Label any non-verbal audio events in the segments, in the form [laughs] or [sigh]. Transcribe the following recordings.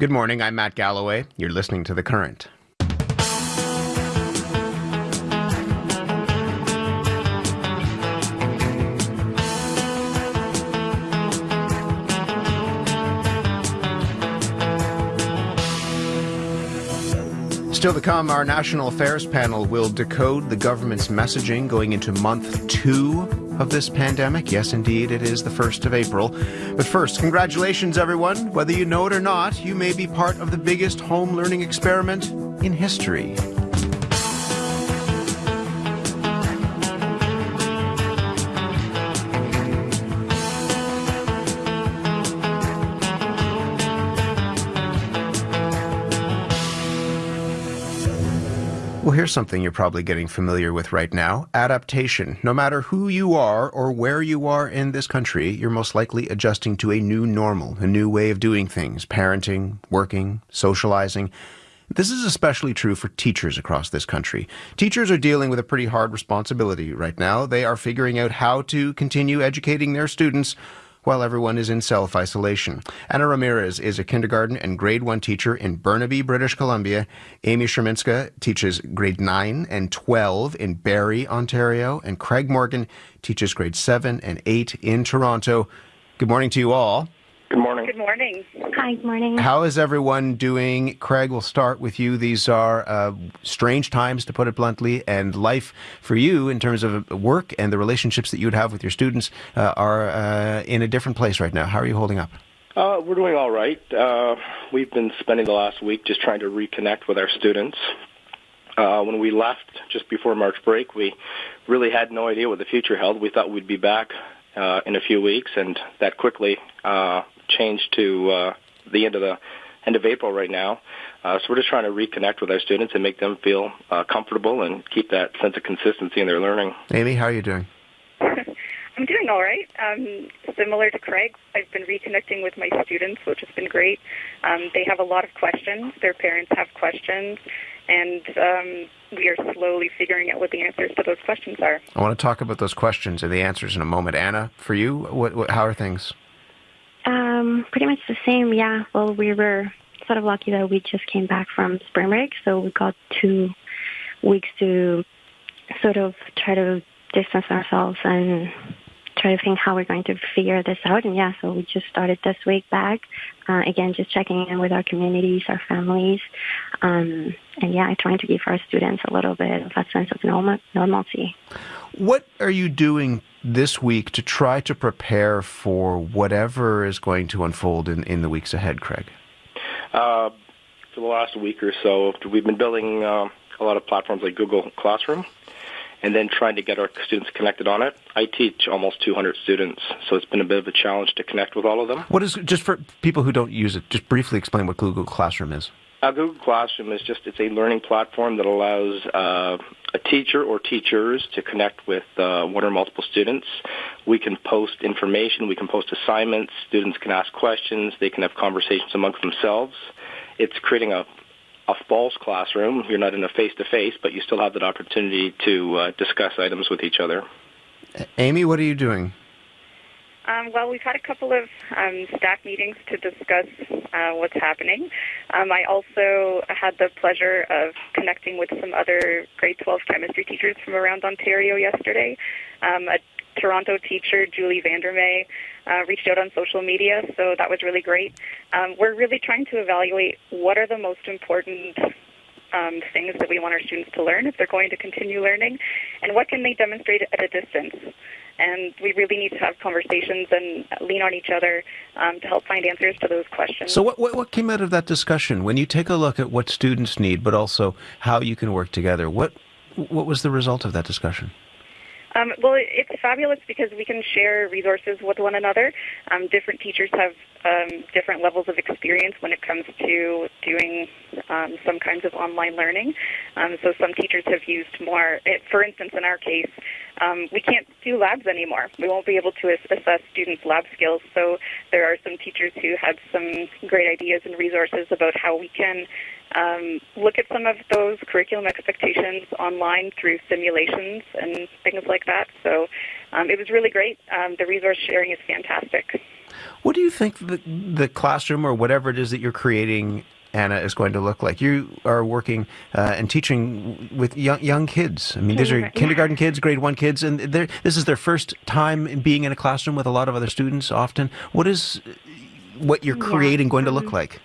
Good morning. I'm Matt Galloway. You're listening to The Current. Still to come, our National Affairs panel will decode the government's messaging going into month two of this pandemic. Yes, indeed, it is the 1st of April. But first, congratulations, everyone. Whether you know it or not, you may be part of the biggest home learning experiment in history. Well, here's something you're probably getting familiar with right now adaptation. No matter who you are or where you are in this country, you're most likely adjusting to a new normal, a new way of doing things parenting, working, socializing. This is especially true for teachers across this country. Teachers are dealing with a pretty hard responsibility right now. They are figuring out how to continue educating their students while everyone is in self isolation. Anna Ramirez is a kindergarten and grade one teacher in Burnaby, British Columbia. Amy Sherminska teaches grade 9 and 12 in Barrie, Ontario. And Craig Morgan teaches grade 7 and 8 in Toronto. Good morning to you all. Good morning. Good morning. Hi, good morning. How is everyone doing? Craig, we'll start with you. These are uh, strange times, to put it bluntly, and life for you in terms of work and the relationships that you would have with your students uh, are uh, in a different place right now. How are you holding up? Uh, we're doing all right. Uh, we've been spending the last week just trying to reconnect with our students. Uh, when we left just before March break, we really had no idea what the future held. We thought we'd be back uh, in a few weeks, and that quickly uh, changed to uh, the end of the end of April right now. Uh, so we're just trying to reconnect with our students and make them feel uh, comfortable and keep that sense of consistency in their learning. Amy, how are you doing? [laughs] I'm doing all right. Um, similar to Craig, I've been reconnecting with my students, which has been great. Um, they have a lot of questions. Their parents have questions, and um, we are slowly figuring out what the answers to those questions are. I want to talk about those questions and the answers in a moment. Anna, for you, what, what, how are things? Um, pretty much the same, yeah. Well, we were sort of lucky that we just came back from spring break, so we got two weeks to sort of try to distance ourselves and try to think how we're going to figure this out. And yeah, so we just started this week back. Uh, again, just checking in with our communities, our families, um, and yeah, trying to give our students a little bit of a sense of normal, normalcy. What are you doing this week to try to prepare for whatever is going to unfold in, in the weeks ahead, Craig? Uh, for the last week or so, we've been building uh, a lot of platforms like Google Classroom and then trying to get our students connected on it. I teach almost 200 students, so it's been a bit of a challenge to connect with all of them. What is, just for people who don't use it, just briefly explain what Google Classroom is. Uh, Google Classroom is just, it's a learning platform that allows uh, a teacher or teachers to connect with uh, one or multiple students. We can post information, we can post assignments, students can ask questions, they can have conversations amongst themselves. It's creating a a false classroom. You're not in a face-to-face, but you still have that opportunity to uh, discuss items with each other. Amy, what are you doing? Um, well, we've had a couple of um, staff meetings to discuss uh, what's happening. Um, I also had the pleasure of connecting with some other grade 12 chemistry teachers from around Ontario yesterday. Um, a Toronto teacher, Julie Vandermeer, uh, reached out on social media, so that was really great. Um, we're really trying to evaluate what are the most important um, things that we want our students to learn if they're going to continue learning, and what can they demonstrate at a distance. And we really need to have conversations and lean on each other um, to help find answers to those questions. So, what, what, what came out of that discussion? When you take a look at what students need, but also how you can work together, what what was the result of that discussion? Um, well, it's fabulous because we can share resources with one another. Um, different teachers have um, different levels of experience when it comes to doing um, some kinds of online learning. Um, so some teachers have used more. It, for instance, in our case, um, we can't do labs anymore. We won't be able to assess students' lab skills. So there are some teachers who had some great ideas and resources about how we can um, look at some of those curriculum expectations online through simulations and things like that. So um, it was really great. Um, the resource sharing is fantastic. What do you think the, the classroom or whatever it is that you're creating Anna is going to look like. You are working uh, and teaching with young, young kids. I mean, these are kindergarten kids, grade one kids, and this is their first time being in a classroom with a lot of other students. Often, what is what you're creating yeah, going to look um, like?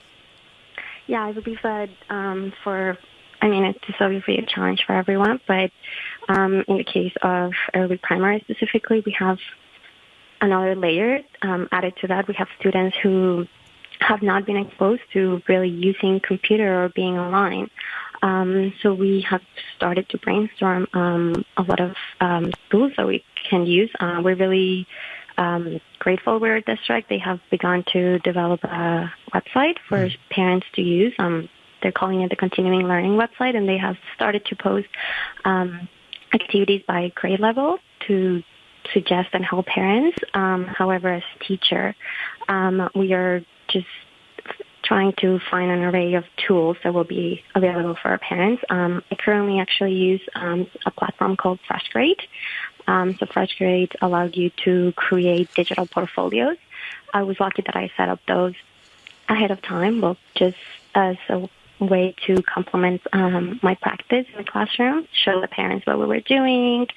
Yeah, I believe that um, for I mean, it's obviously a challenge for everyone, but um, in the case of early primary specifically, we have another layer um, added to that. We have students who have not been exposed to really using computer or being online. Um, so we have started to brainstorm um, a lot of um, tools that we can use. Uh, we're really um, grateful our district. They have begun to develop a website for mm. parents to use. Um, they're calling it the Continuing Learning website, and they have started to post um, activities by grade level to suggest and help parents. however, as teacher, we are just trying to find an array of tools that will be available for our parents. Um, I currently actually use um, a platform called FreshGrade. Um, so FreshGrade allowed you to create digital portfolios. I was lucky that I set up those ahead of time, well, just as a way to complement um, my practice in the classroom, show the parents what we were doing,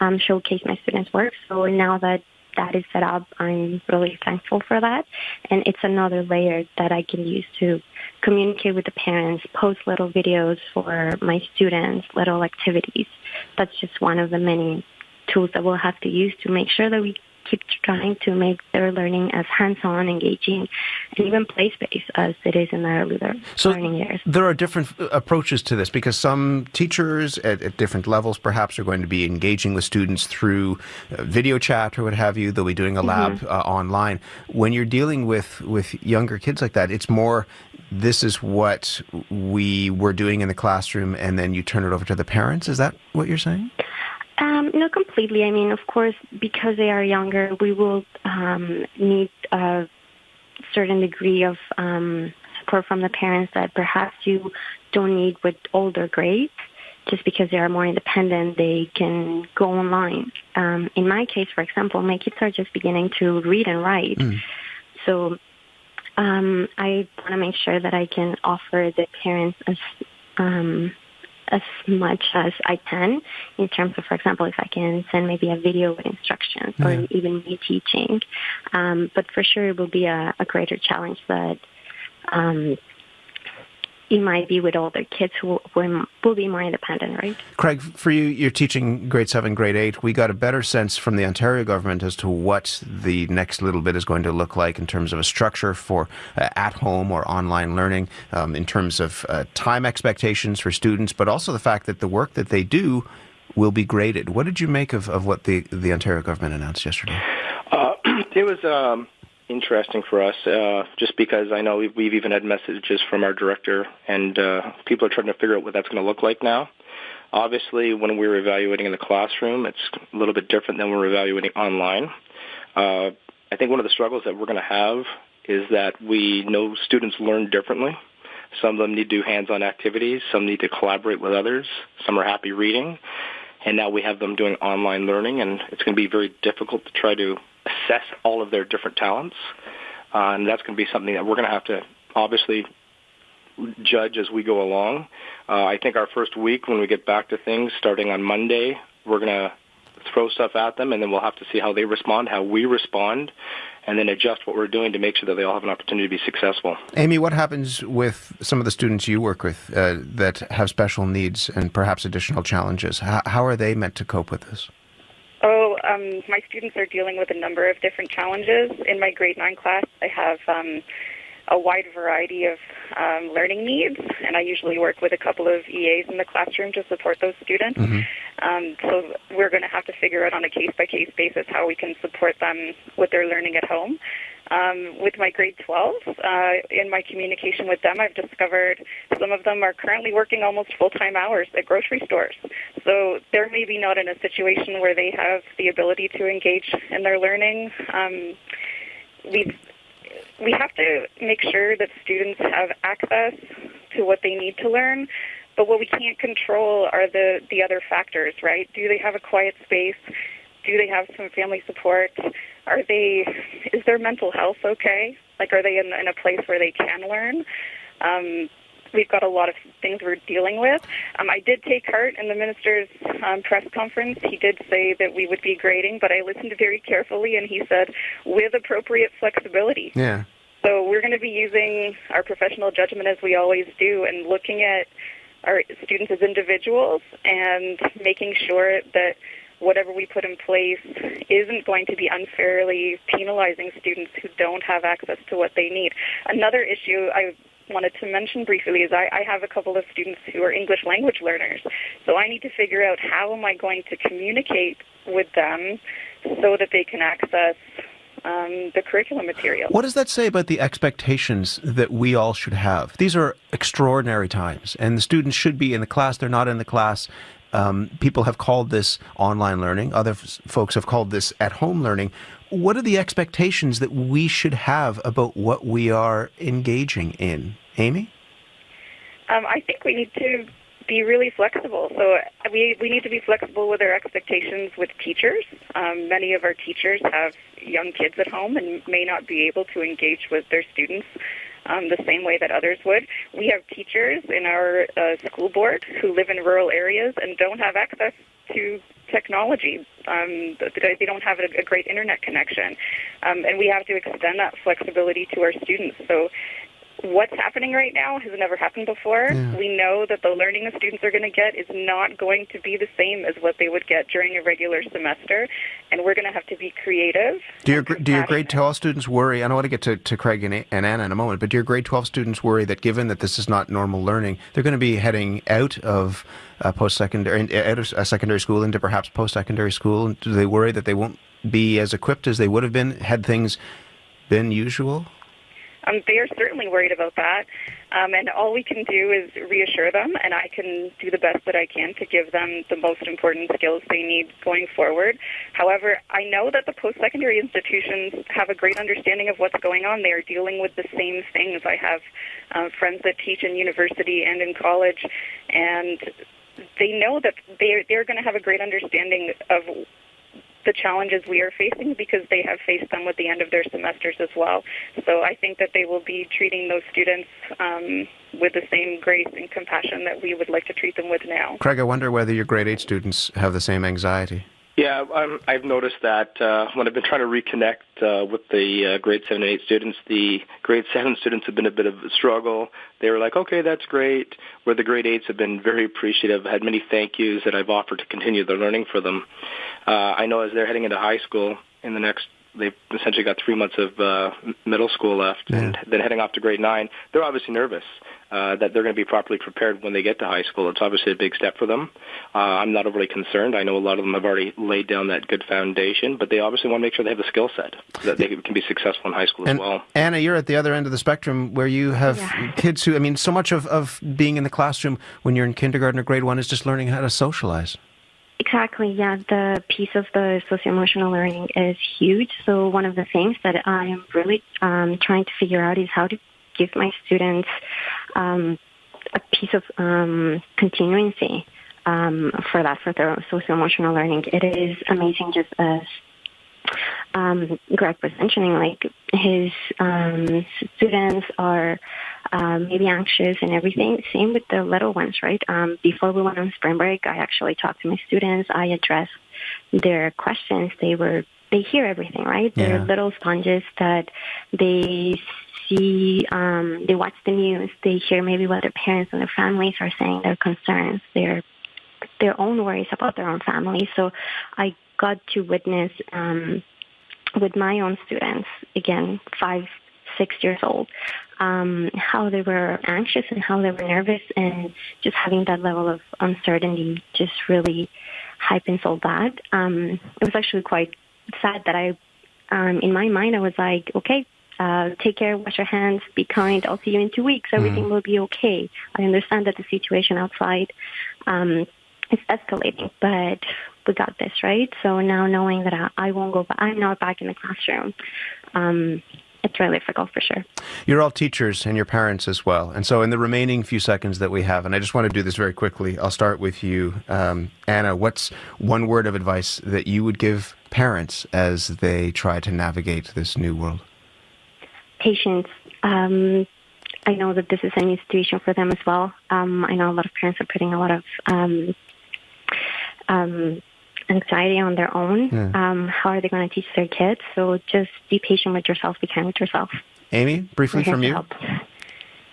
um, showcase my students' work. So now that that is set up, I'm really thankful for that. And it's another layer that I can use to communicate with the parents, post little videos for my students, little activities. That's just one of the many tools that we'll have to use to make sure that we keep trying to make their learning as hands-on, engaging, and even play-based as it is in their earlier so learning years. There are different uh, approaches to this because some teachers at, at, different levels perhaps are going to be engaging with students through uh, video chat or what have you. They'll be doing a lab mm-hmm. uh, online. When you're dealing with with younger kids like that, it's more this is what we were doing in the classroom, and then you turn it over to the parents. Is that what you're saying? Um, not completely. I mean, of course, because they are younger, we will um, need a certain degree of um, support from the parents that perhaps you don't need with older grades. Just because they are more independent, they can go online. Um, in my case, for example, my kids are just beginning to read and write. Mm. So um, I want to make sure that I can offer the parents as um, as much as I can in terms of, for example, if I can send maybe a video with instructions or even me teaching. Um, but for sure, it will be a, a greater challenge that um, it might be with older kids who will be more independent, right? Craig, for you, you're teaching grade seven, grade eight. We got a better sense from the Ontario government as to what the next little bit is going to look like in terms of a structure for uh, at home or online learning, um, in terms of uh, time expectations for students, but also the fact that the work that they do will be graded. What did you make of, of what the, the Ontario government announced yesterday? Uh, [clears throat] it was. Um interesting for us, uh, just because I know we've, we've even had messages from our director, and uh, people are trying to figure out what that's going to look like now. Obviously, when we were evaluating in the classroom, it's a little bit different than when we're evaluating online. Uh, I think one of the struggles that we're going to have is that we know students learn differently. Some of them need to do hands-on activities. Some need to collaborate with others. Some are happy reading. And now we have them doing online learning, and it's going to be very difficult to try to assess all of their different talents. Uh, and that's going to be something that we're going to have to obviously judge as we go along. Uh, I think our first week when we get back to things, starting on Monday, we're going to throw stuff at them, and then we'll have to see how they respond, how we respond, and then adjust what we're doing to make sure that they all have an opportunity to be successful. Amy, what happens with some of the students you work with uh, that have special needs and perhaps additional challenges? How, how are they meant to cope with this? Oh, um, my students are dealing with a number of different challenges. In my grade 9 class, I have um, a wide variety of um, learning needs, and I usually work with a couple of EAs in the classroom to support those students. Mm-hmm. Um, so we're going to have to figure out on a case-by-case basis how we can support them with their learning at home. Um, with my grade 12, uh, in my communication with them, I've discovered some of them are currently working almost full-time hours at grocery stores. So they're maybe not in a situation where they have the ability to engage in their learning. Um, we've we have to make sure that students have access to what they need to learn. But what we can't control are the, the other factors, right? Do they have a quiet space? Do they have some family support? Are they? Is their mental health okay? Like, are they in, in a place where they can learn? Um, we've got a lot of things we're dealing with. Um, I did take heart in the minister's um, press conference. He did say that we would be grading, but I listened very carefully, and he said with appropriate flexibility. Yeah. So we're going to be using our professional judgment as we always do, and looking at our students as individuals and making sure that whatever we put in place isn't going to be unfairly penalizing students who don't have access to what they need. Another issue I wanted to mention briefly is I, I have a couple of students who are English language learners. So I need to figure out how am I going to communicate with them so that they can access um, the curriculum material. What does that say about the expectations that we all should have? These are extraordinary times, and the students should be in the class. They're not in the class. Um, people have called this online learning. Other folks have called this at home learning. What are the expectations that we should have about what we are engaging in? Amy? Um, I think we need to be really flexible. So we, we need to be flexible with our expectations with teachers. Um, many of our teachers have young kids at home and may not be able to engage with their students um, the same way that others would. We have teachers in our uh, school board who live in rural areas and don't have access to technology. Um, they don't have a, great internet connection. Um, and we have to extend that flexibility to our students. So what's happening right now has never happened before. Yeah. We know that the learning the students are going to get is not going to be the same as what they would get during a regular semester, and we're going to have to be creative. Do your, do your grade 12 students worry? I don't want to get to, to Craig and, and Anna in a moment, but do your grade 12 students worry that given that this is not normal learning, they're going to be heading out of uh, post-secondary, out of uh, secondary school into perhaps post-secondary school? Do they worry that they won't be as equipped as they would have been had things been usual? Um, they are certainly worried about that, um, and all we can do is reassure them, and I can do the best that I can to give them the most important skills they need going forward. However, I know that the post-secondary institutions have a great understanding of what's going on. They are dealing with the same things. I have uh, friends that teach in university and in college, and they know that they they're going to have a great understanding of the challenges we are facing because they have faced them with the end of their semesters as well. So I think that they will be treating those students um, with the same grace and compassion that we would like to treat them with now. Craig, I wonder whether your grade 8 students have the same anxiety. Yeah, I'm, I've noticed that uh, when I've been trying to reconnect uh, with the uh, grade 7 and 8 students, the grade 7 students have been a bit of a struggle. They were like, okay, that's great. Where the grade 8s have been very appreciative, had many thank yous that I've offered to continue their learning for them. Uh, I know as they're heading into high school in the next they've essentially got three months of uh, middle school left, yeah. and then heading off to grade nine. They're obviously nervous uh, that they're going to be properly prepared when they get to high school. It's obviously a big step for them. Uh, I'm not overly concerned. I know a lot of them have already laid down that good foundation, but they obviously want to make sure they have the skill set so that they can be successful in high school and as well. Anna, you're at the other end of the spectrum where you have yeah. kids who, I mean, so much of, of being in the classroom when you're in kindergarten or grade one is just learning how to socialize. Exactly, yeah. The piece of the socio-emotional learning is huge. So one of the things that I am really um, trying to figure out is how to give my students um, a piece of um, continuity um, for that, for their socio-emotional learning. It is amazing just as um, Greg was mentioning, like his um, students are um, maybe anxious and everything. Same with the little ones, right? Um, before we went on spring break, I actually talked to my students. I addressed their questions. They were they hear everything, right? Yeah. They're little sponges that they see, um, they watch the news, they hear maybe what their parents and their families are saying, their concerns, their their own worries about their own family. So I got to witness um, with my own students, again, five, six years old, um, how they were anxious and how they were nervous, and just having that level of uncertainty just really hypens all that. Um, it was actually quite sad that I, um, in my mind, I was like, okay, uh, take care, wash your hands, be kind. I'll see you in two weeks. Everything mm. will be okay. I understand that the situation outside um, is escalating, but we got this, right? So now knowing that I, I won't go, back, I'm not back in the classroom. Um, it's really difficult for sure. You're all teachers and your parents as well. And so, in the remaining few seconds that we have, and I just want to do this very quickly, I'll start with you, um, Anna. What's one word of advice that you would give parents as they try to navigate this new world? Patience. Um, I know that this is a new situation for them as well. Um, I know a lot of parents are putting a lot of um, um, anxiety on their own. Yeah. Um, how are they going to teach their kids? So just be patient with yourself. Be kind with yourself. Amy, briefly from you.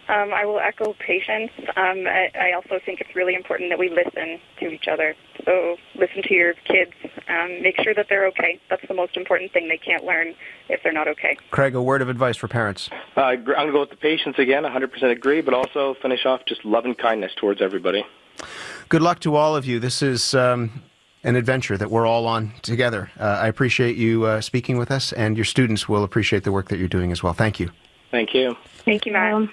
Um, I will echo patience. Um, I, I, also think it's really important that we listen to each other. So listen to your kids. Um, make sure that they're okay. That's the most important thing. They can't learn if they're not okay. Craig, a word of advice for parents. Uh, I'm going to go with the patience again. 100% agree, but also finish off just love and kindness towards everybody. Good luck to all of you. This is um, an adventure that we're all on together. Uh, I appreciate you uh, speaking with us, and your students will appreciate the work that you're doing as well. Thank you. Thank you. Thank you, Matt.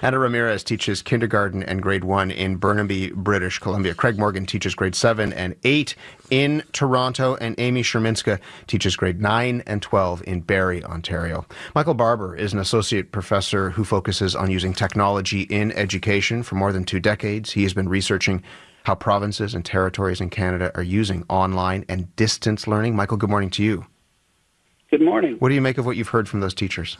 Anna Ramirez teaches kindergarten and grade one in Burnaby, British Columbia. Craig Morgan teaches grade seven and eight in Toronto, and Amy Sherminska teaches grade nine and 12 in Barrie, Ontario. Michael Barbour is an associate professor who focuses on using technology in education for more than two decades. He has been researching how provinces and territories in Canada are using online and distance learning. Michael, good morning to you. Good morning. What do you make of what you've heard from those teachers?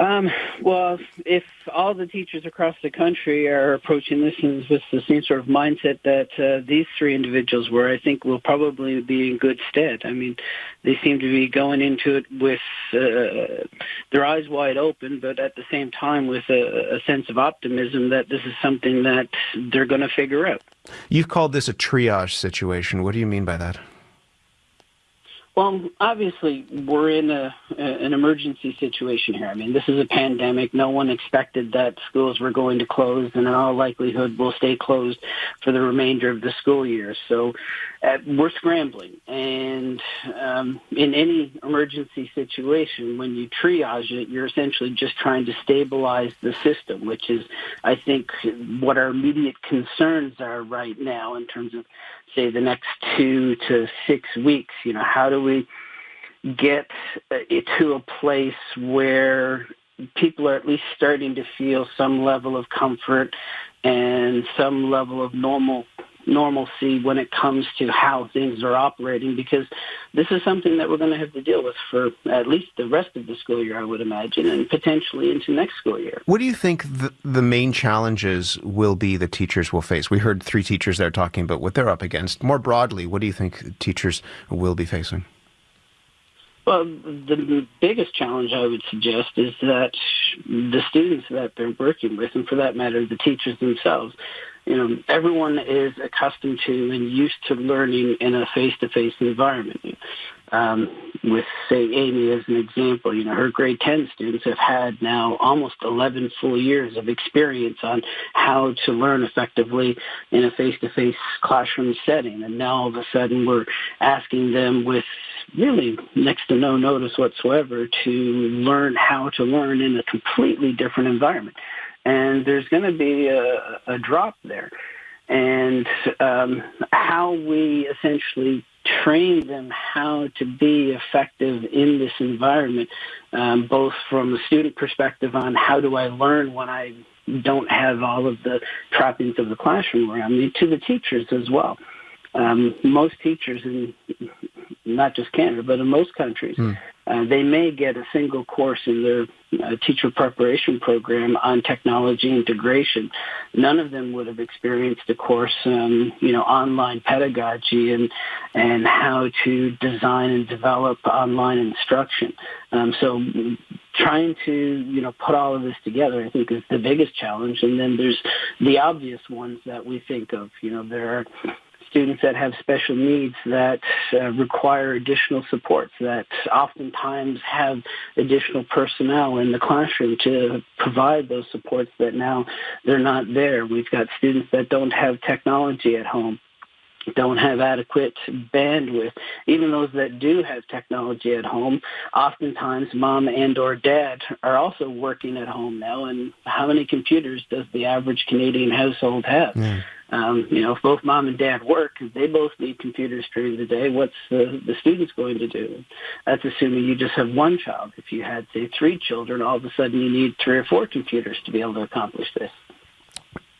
Um, well, if all the teachers across the country are approaching this with the same sort of mindset that uh, these three individuals were, I think we'll probably be in good stead. I mean, they seem to be going into it with uh, their eyes wide open, but at the same time with a, a sense of optimism that this is something that they're going to figure out. You've called this a triage situation. What do you mean by that? Well, obviously, we're in a, an emergency situation here. I mean, this is a pandemic. No one expected that schools were going to close, and in all likelihood, will stay closed for the remainder of the school year. So, uh, we're scrambling. And um, in any emergency situation, when you triage it, you're essentially just trying to stabilize the system, which is, I think, what our immediate concerns are right now in terms of say the next two to six weeks. You know, how do we get uh, it to a place where people are at least starting to feel some level of comfort and some level of normal normalcy when it comes to how things are operating because this is something that we're going to have to deal with for at least the rest of the school year, I would imagine, and potentially into next school year. What do you think the, the main challenges will be that teachers will face? We heard three teachers there talking about what they're up against. More broadly, what do you think teachers will be facing? Well, the biggest challenge I would suggest is that the students that they're working with, and for that matter, the teachers themselves, you know, everyone is accustomed to and used to learning in a face-to-face environment. Um, with, say, Amy as an example, you know, her grade 10 students have had now almost 11 full years of experience on how to learn effectively in a face-to-face classroom setting. And now all of a sudden we're asking them with really next to no notice whatsoever to learn how to learn in a completely different environment and there's going to be a, a drop there. And um, how we essentially train them how to be effective in this environment, um, both from a student perspective on how do I learn when I don't have all of the trappings of the classroom around me, to the teachers as well. Um, most teachers in not just Canada, but in most countries, mm. Uh, they may get a single course in their uh, teacher preparation program on technology integration. None of them would have experienced a course, um, you know, online pedagogy and and how to design and develop online instruction. Um, so trying to you know put all of this together i think is the biggest challenge and then there's the obvious ones that we think of you know there are students that have special needs that uh, require additional supports that oftentimes have additional personnel in the classroom to provide those supports that now they're not there. We've got students that don't have technology at home don't have adequate bandwidth. Even those that do have technology at home, oftentimes mom and or dad are also working at home now. And how many computers does the average Canadian household have? Yeah. Um, you know, if both mom and dad work, they both need computers during the day. What's the, the students going to do? That's assuming you just have one child. If you had, say, three children, all of a sudden you need three or four computers to be able to accomplish this.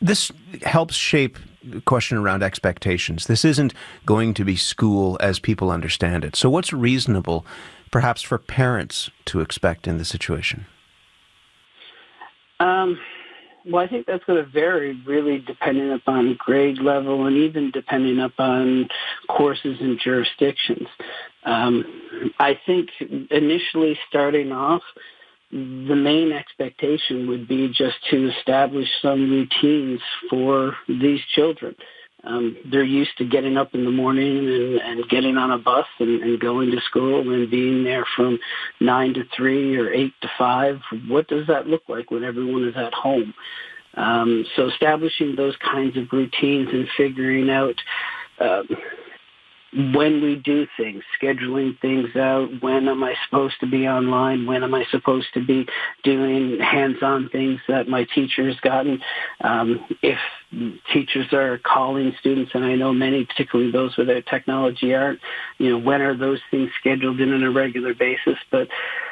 This helps shape the question around expectations. This isn't going to be school as people understand it. So, what's reasonable, perhaps, for parents to expect in the situation? Um, well, I think that's going to vary really depending upon grade level and even depending upon courses and jurisdictions. Um, I think initially starting off, the main expectation would be just to establish some routines for these children. Um, they're used to getting up in the morning and, and getting on a bus and, and going to school and being there from nine to three or eight to five. What does that look like when everyone is at home? Um, so establishing those kinds of routines and figuring out uh, when we do things, scheduling things out, when am I supposed to be online, when am I supposed to be doing hands-on things that my teacher has gotten. Um, if teachers are calling students, and I know many, particularly those with without technology, aren't, you know, when are those things scheduled in on a regular basis? But,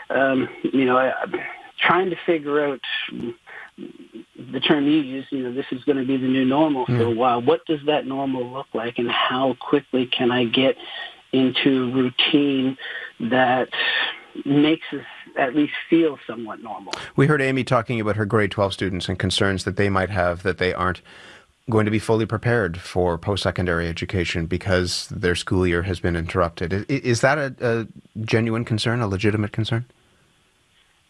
um, you know, I, I'm trying to figure out the term you use, you know, this is going to be the new normal for a while. What does that normal look like, and how quickly can I get into a routine that makes us at least feel somewhat normal? We heard Amy talking about her grade 12 students and concerns that they might have that they aren't going to be fully prepared for post-secondary education because their school year has been interrupted. Is that a, a genuine concern, a legitimate concern?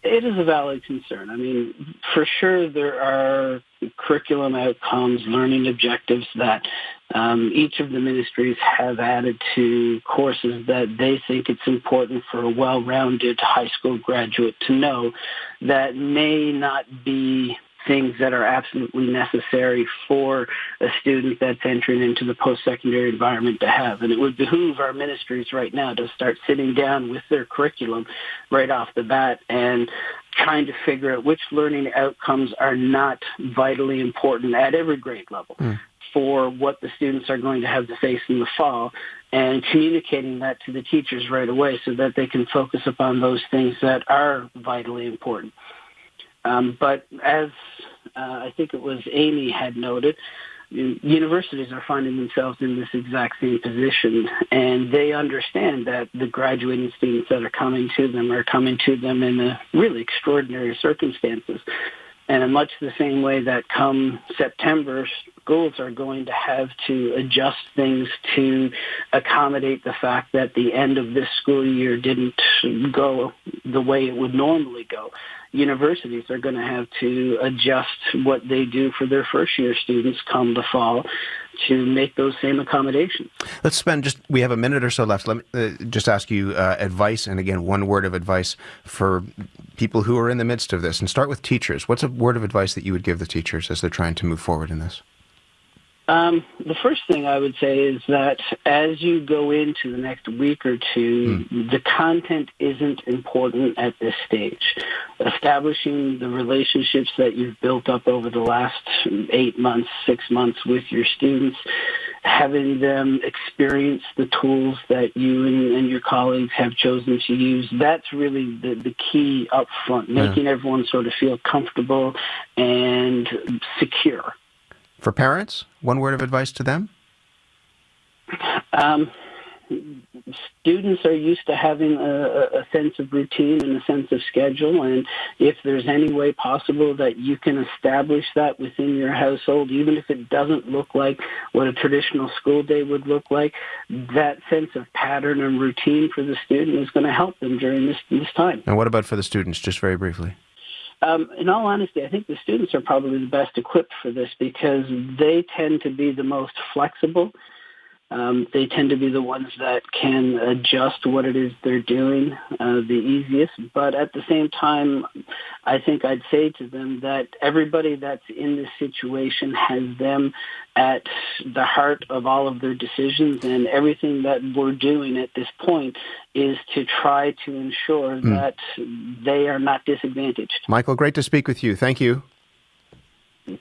It is a valid concern. I mean, for sure, there are curriculum outcomes, learning objectives that um, each of the ministries have added to courses that they think it's important for a well-rounded high school graduate to know that may not be things that are absolutely necessary for a student that's entering into the post-secondary environment to have. And it would behoove our ministries right now to start sitting down with their curriculum right off the bat and trying to figure out which learning outcomes are not vitally important at every grade level. Mm. For what the students are going to have to face in the fall, and communicating that to the teachers right away so that they can focus upon those things that are vitally important. Um, but as uh, I think it was Amy had noted, universities are finding themselves in this exact same position, and they understand that the graduating students that are coming to them are coming to them in a really extraordinary circumstances. And in much the same way that come September, schools are going to have to adjust things to accommodate the fact that the end of this school year didn't go the way it would normally go universities are going to have to adjust what they do for their first year students come the fall to make those same accommodations. Let's spend just, we have a minute or so left. Let me uh, just ask you uh, advice, and again, one word of advice for people who are in the midst of this. And start with teachers. What's a word of advice that you would give the teachers as they're trying to move forward in this? Um, the first thing I would say is that as you go into the next week or two, mm. the content isn't important at this stage. Establishing the relationships that you've built up over the last eight months, six months with your students, having them experience the tools that you and, and your colleagues have chosen to use, that's really the, the key up front, making yeah. everyone sort of feel comfortable and secure. For parents, one word of advice to them? Um, students are used to having a, a, sense of routine and a sense of schedule, and if there's any way possible that you can establish that within your household, even if it doesn't look like what a traditional school day would look like, that sense of pattern and routine for the student is going to help them during this, this time. And what about for the students, just very briefly? Um, in all honesty, I think the students are probably the best equipped for this because they tend to be the most flexible um, they tend to be the ones that can adjust what it is they're doing uh, the easiest. But at the same time, I think I'd say to them that everybody that's in this situation has them at the heart of all of their decisions, and everything that we're doing at this point is to try to ensure mm. that they are not disadvantaged. Michael, great to speak with you. Thank you.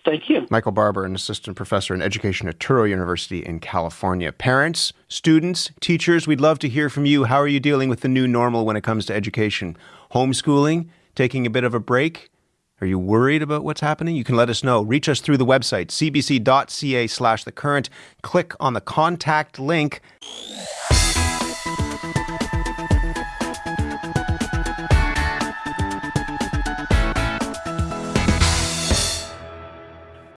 Thank you. Michael Barbour, an assistant professor in education at Touro University in California. Parents, students, teachers, we'd love to hear from you. How are you dealing with the new normal when it comes to education? Homeschooling? Taking a bit of a break? Are you worried about what's happening? You can let us know. Reach us through the website, cbc.ca slash the current. Click on the contact link.